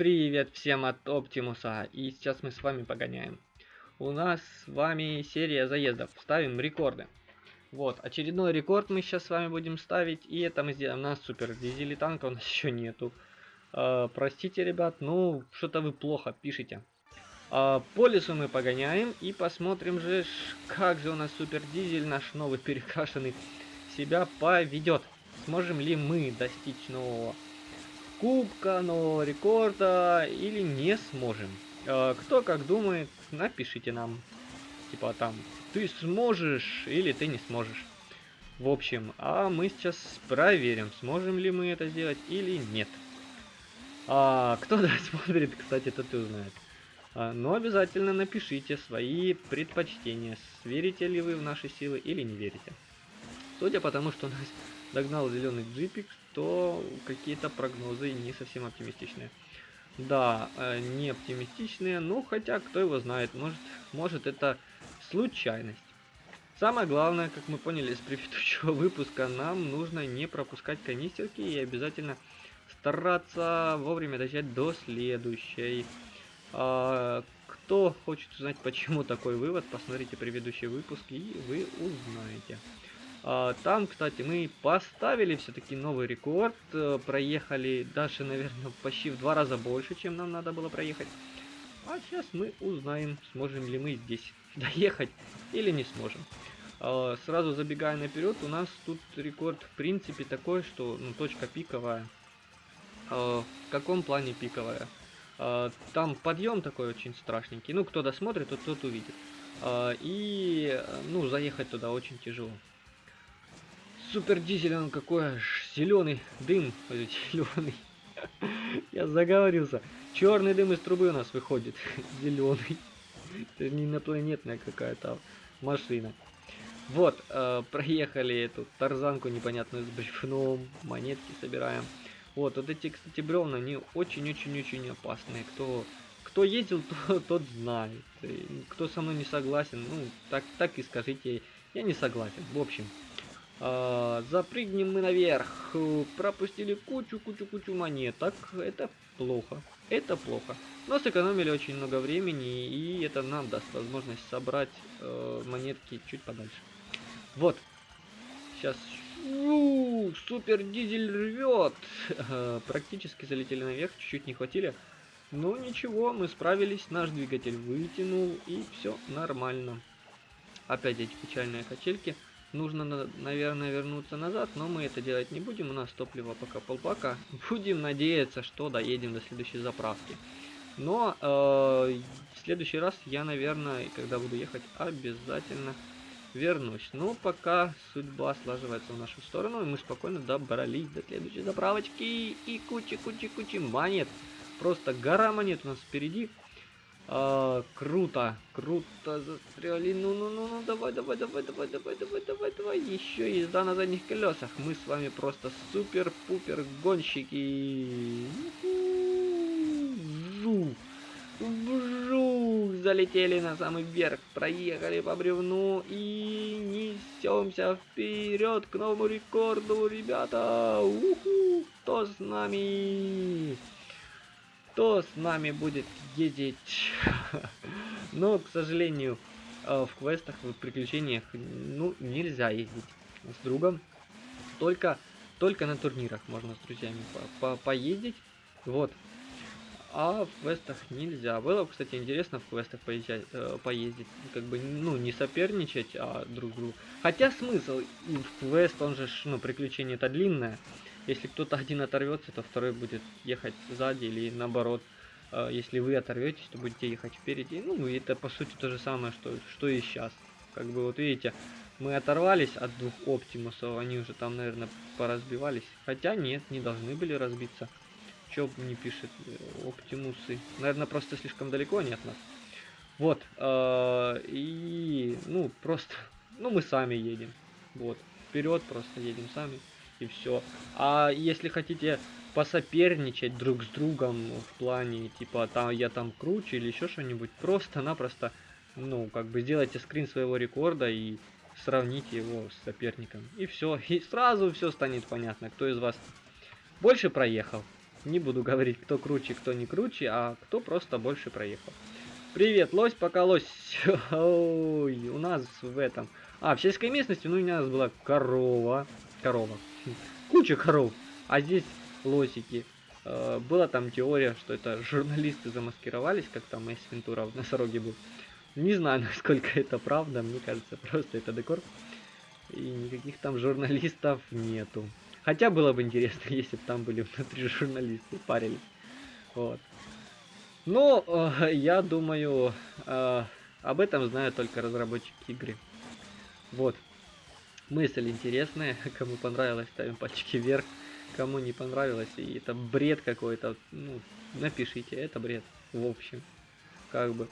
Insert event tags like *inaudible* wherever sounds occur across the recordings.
Привет всем от Оптимуса, и сейчас мы с вами погоняем. У нас с вами серия заездов, ставим рекорды. Вот, очередной рекорд мы сейчас с вами будем ставить, и это мы сделаем на супер дизели танка, у нас *laughs* еще нету. Э, простите, ребят, ну, что-то вы плохо пишете. Э, по лесу мы погоняем, и посмотрим же, как же у нас супер дизель, наш новый перекрашенный, себя поведет. Сможем ли мы достичь нового кубка, нового рекорда или не сможем. Э, кто как думает, напишите нам. Типа там, ты сможешь или ты не сможешь. В общем, а мы сейчас проверим, сможем ли мы это сделать или нет. А, кто *laughs* досмотрит, кстати, тот и узнает. А, но обязательно напишите свои предпочтения, верите ли вы в наши силы или не верите. Судя по тому, что у нас догнал зеленый джипик, то какие-то прогнозы не совсем оптимистичные. Да, э, не оптимистичные, ну хотя кто его знает, может, может это случайность. Самое главное, как мы поняли из предыдущего *laughs* выпуска, нам нужно не пропускать канистерки и обязательно стараться вовремя дожать до следующей. А, кто хочет узнать, *laughs* почему такой вывод, посмотрите предыдущий выпуск и вы узнаете. А, там, кстати, мы поставили все-таки новый рекорд. Э, проехали даже, наверное, почти в два раза больше, чем нам надо было проехать. А сейчас мы узнаем, сможем ли мы здесь *laughs* доехать или не сможем. А, сразу забегая наперед, у нас тут рекорд в принципе такой, что ну, точка пиковая. А, в каком плане пиковая? Там подъем такой очень страшненький. Ну, кто досмотрит, тот, тот увидит. И, ну, заехать туда очень тяжело супер дизель, он какой аж зеленый дым, зеленый. *laughs* Я заговорился. Черный дым из трубы у нас выходит. *laughs* Зеленый. Это не инопланетная какая-то машина. Вот, э, проехали эту тарзанку непонятную с бревном. Монетки собираем. Вот, вот эти, кстати, бревна, они очень-очень-очень опасные. Кто, кто ездил, *laughs* то, тот знает. Кто со мной не согласен, ну, так, так и скажите, я не согласен. В общем, запрыгнем мы наверх. Пропустили кучу-кучу-кучу монеток. Это плохо. Это плохо. Но сэкономили очень много времени, и это нам даст возможность собрать э, монетки чуть подальше. Вот. Сейчас. У, супер дизель рвет. Э, практически залетели наверх, чуть-чуть не хватили. Но ничего, мы справились. Наш двигатель вытянул, и все нормально. Опять эти печальные качельки. Нужно, наверное, вернуться назад, но мы это делать не будем. У нас топливо пока полбака. *laughs* Будем надеяться, что доедем до следующей заправки. Но э, в следующий раз я, наверное, когда буду ехать, обязательно вернусь. Но пока судьба слаживается в нашу сторону, и мы спокойно добрались до следующей заправочки. И куча-куча-куча монет. Просто гора монет у нас впереди. А, круто, круто застряли. Ну, ну, ну, ну, давай, давай, давай, давай, давай, давай, давай, давай. Еще езда на задних колесах. Мы с вами просто супер-пупер гонщики. Жу. Жу. Залетели на самый верх, проехали по бревну и несемся вперед к новому рекорду, ребята. Уху, кто с нами? Кто с нами будет ездить. *laughs* Но, к сожалению, э, в квестах, в приключениях, ну, нельзя ездить с другом. Только, только на турнирах можно с друзьями по -по поездить. Вот. А в квестах нельзя. Было, кстати, интересно в квестах поезжать, э, поездить. Как бы, ну, не соперничать, а друг другу. Хотя смысл, в квест, он же, ну, приключение это длинное. Если кто-то один оторвется, то второй будет ехать сзади или наоборот. А, если вы оторветесь, то будете ехать впереди. Ну, это по сути то же самое, что, что и сейчас. Как бы вот видите, мы оторвались от двух оптимусов, они уже там, наверное, поразбивались. Хотя нет, не должны были разбиться. Чё не пишет э, оптимусы? Наверное, просто слишком далеко они от нас. Вот. Э, и, ну, просто, ну, мы сами едем. Вот. Вперед просто едем сами и все. А если хотите посоперничать друг с другом в плане, типа, там я там круче или еще что-нибудь, просто-напросто, ну, как бы сделайте скрин своего рекорда и сравните его с соперником. И все. И сразу все станет понятно, кто из вас больше проехал. Не буду говорить, кто круче, кто не круче, а кто просто больше проехал. Привет, лось, пока лось. *laughs* Ой, у нас в этом... А, в сельской местности, ну, у нас была корова. Корова. Куча коров. А здесь лосики. Э, была там теория, что это журналисты замаскировались, как там Эйс Вентура в носороге был. Не знаю, *laughs* насколько это правда, мне кажется, просто это декор. И никаких там журналистов нету. Хотя было бы интересно, *laughs* если бы там были внутри журналисты, парили. Вот. Но э, я думаю, э, об этом знают только разработчики игры. Вот. Мысль интересная. *laughs* Кому понравилось, ставим пальчики вверх. Кому не понравилось, и это бред какой-то, ну, напишите, это бред. В общем, как бы.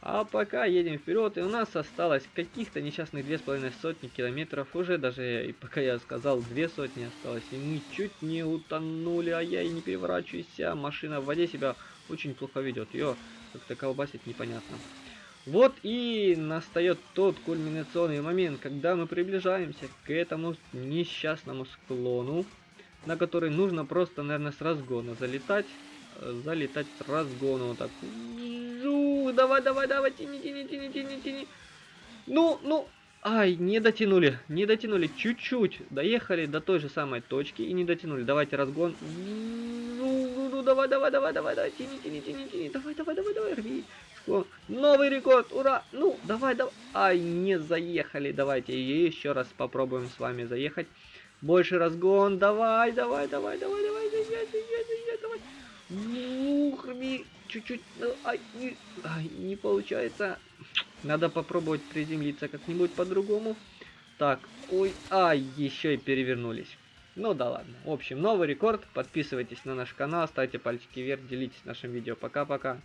А пока едем вперед, и у нас осталось каких-то несчастных две с половиной сотни километров. Уже даже, и пока я сказал, две сотни осталось. И мы чуть не утонули, а я и не переворачиваюсь. А машина в воде себя очень плохо ведет. Ее как-то колбасит непонятно. Вот и настает тот кульминационный момент, когда мы приближаемся к этому несчастному склону, на который нужно просто, наверное, с разгона залетать. Э, залетать с разгона вот так давай, давай, давай, тяни, тяни, тяни, тяни, тяни. Ну, ну, ай, не дотянули, не дотянули, чуть-чуть. Доехали до той же самой точки и не дотянули. Давайте разгон. Ну, ну, давай, давай, давай, давай, давай, тяни, тяни, тяни, тяни. Давай, давай, давай, давай, рви. Новый рекорд, ура! Ну, давай, давай. Ай, не заехали. Давайте еще раз попробуем с вами заехать. Больше разгон. Давай, давай, давай, давай, давай, заезжай, заезжай, заезжай, давай. Ух, рви чуть-чуть... Ну, ай, не, ай, не получается. Надо попробовать приземлиться как-нибудь по-другому. Так, ой, ай, еще и перевернулись. Ну да ладно. В общем, новый рекорд. Подписывайтесь на наш канал, ставьте пальчики вверх, делитесь нашим видео. Пока-пока.